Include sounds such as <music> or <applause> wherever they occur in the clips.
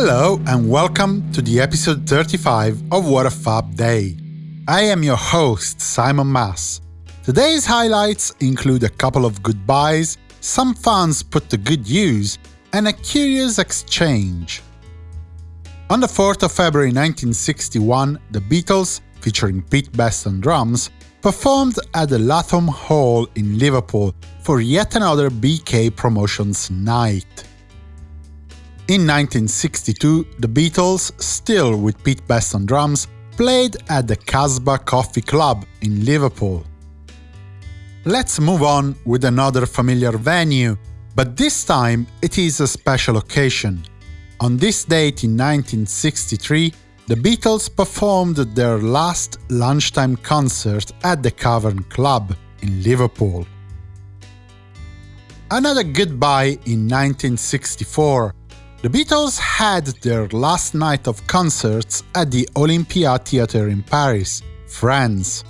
Hello and welcome to the episode 35 of What a Fab Day. I am your host, Simon Mas. Today's highlights include a couple of goodbyes, some fans put to good use, and a curious exchange. On the 4th of February 1961, the Beatles, featuring Pete Best on drums, performed at the Lathom Hall in Liverpool for yet another BK Promotions night. In 1962, the Beatles, still with Pete Best on drums, played at the Casbah Coffee Club in Liverpool. Let's move on with another familiar venue, but this time it is a special occasion. On this date in 1963, the Beatles performed their last lunchtime concert at the Cavern Club in Liverpool. Another goodbye in 1964. The Beatles had their last night of concerts at the Olympia Theatre in Paris, France.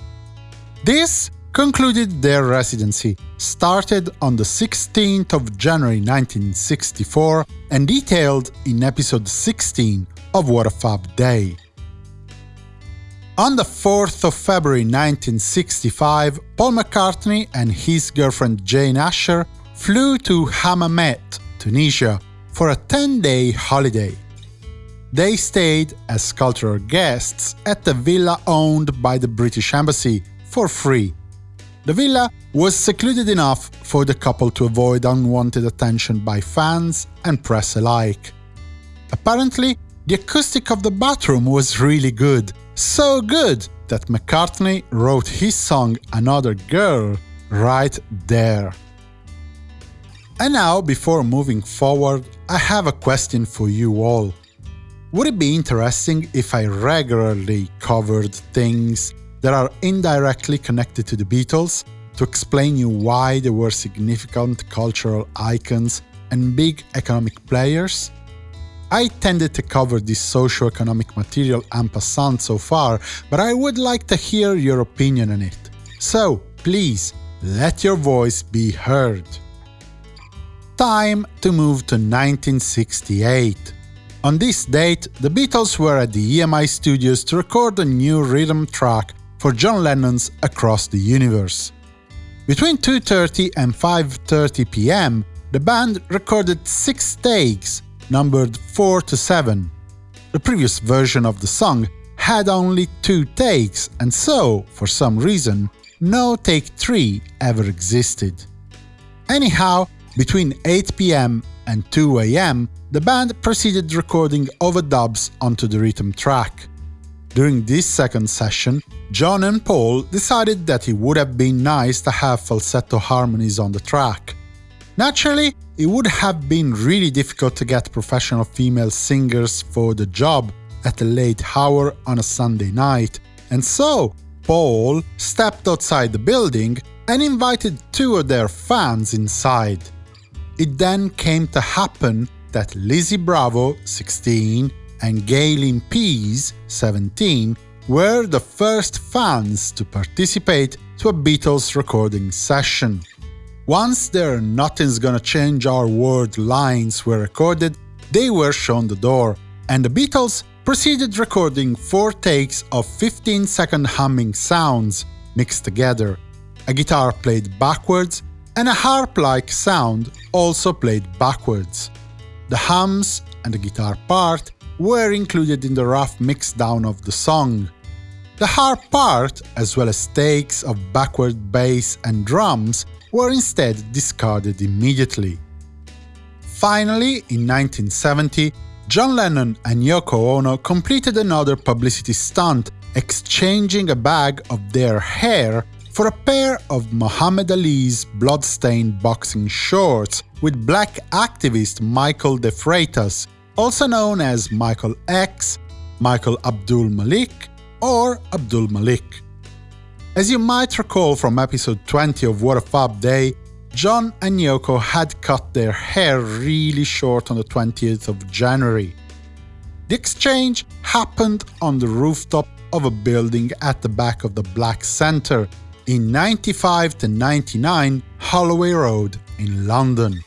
This concluded their residency, started on the 16th of January 1964 and detailed in episode 16 of What a Fab Day. On the 4th of February 1965, Paul McCartney and his girlfriend Jane Asher flew to Hammamet, Tunisia, for a 10-day holiday. They stayed as cultural guests at the villa owned by the British Embassy for free the villa was secluded enough for the couple to avoid unwanted attention by fans and press alike. Apparently, the acoustic of the bathroom was really good, so good that McCartney wrote his song Another Girl right there. And now, before moving forward, I have a question for you all. Would it be interesting if I regularly covered things that are indirectly connected to the Beatles to explain you why they were significant cultural icons and big economic players. I tended to cover this socio-economic material en passant so far, but I would like to hear your opinion on it. So, please, let your voice be heard. Time to move to 1968. On this date, the Beatles were at the EMI studios to record a new rhythm track for John Lennon's Across the Universe. Between 2.30 and 5.30 pm, the band recorded six takes, numbered 4 to 7. The previous version of the song had only two takes, and so, for some reason, no take 3 ever existed. Anyhow, between 8 pm and 2 am, the band proceeded recording overdubs onto the rhythm track. During this second session, John and Paul decided that it would have been nice to have falsetto harmonies on the track. Naturally, it would have been really difficult to get professional female singers for the job at a late hour on a Sunday night, and so Paul stepped outside the building and invited two of their fans inside. It then came to happen that Lizzie Bravo, 16, and Gayleen Pease, 17, were the first fans to participate to a Beatles recording session. Once their Nothing's Gonna Change Our World lines were recorded, they were shown the door, and the Beatles proceeded recording four takes of 15-second humming sounds mixed together. A guitar played backwards, and a harp-like sound also played backwards. The hums and the guitar part were included in the rough mixdown of the song. The harp part, as well as takes of backward bass and drums, were instead discarded immediately. Finally, in 1970, John Lennon and Yoko Ono completed another publicity stunt, exchanging a bag of their hair for a pair of Muhammad Ali's bloodstained boxing shorts with black activist Michael De Freitas also known as Michael X, Michael Abdul Malik, or Abdul Malik. As you might recall from episode 20 of What a Fab Day, John and Yoko had cut their hair really short on the 20th of January. The exchange happened on the rooftop of a building at the back of the Black Centre in 95 to 99 Holloway Road in London.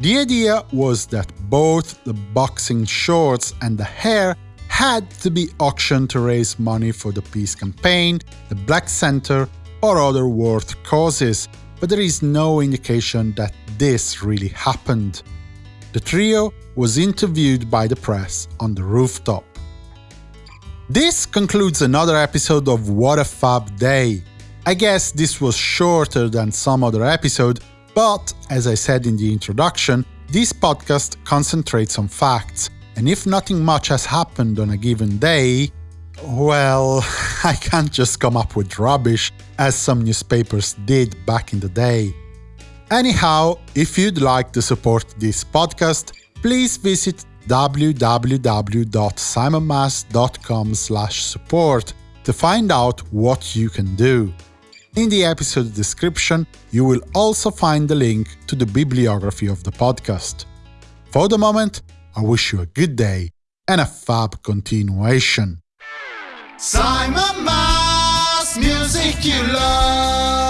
The idea was that both the boxing shorts and the hair had to be auctioned to raise money for the peace campaign, the Black Center, or other world causes, but there is no indication that this really happened. The trio was interviewed by the press on the rooftop. This concludes another episode of What a Fab Day. I guess this was shorter than some other episode, but as I said in the introduction, this podcast concentrates on facts, and if nothing much has happened on a given day, well, <laughs> I can't just come up with rubbish, as some newspapers did back in the day. Anyhow, if you'd like to support this podcast, please visit www.simonmas.com support to find out what you can do. In the episode description, you will also find the link to the bibliography of the podcast. For the moment, I wish you a good day and a fab continuation. Simon Mas, music you love.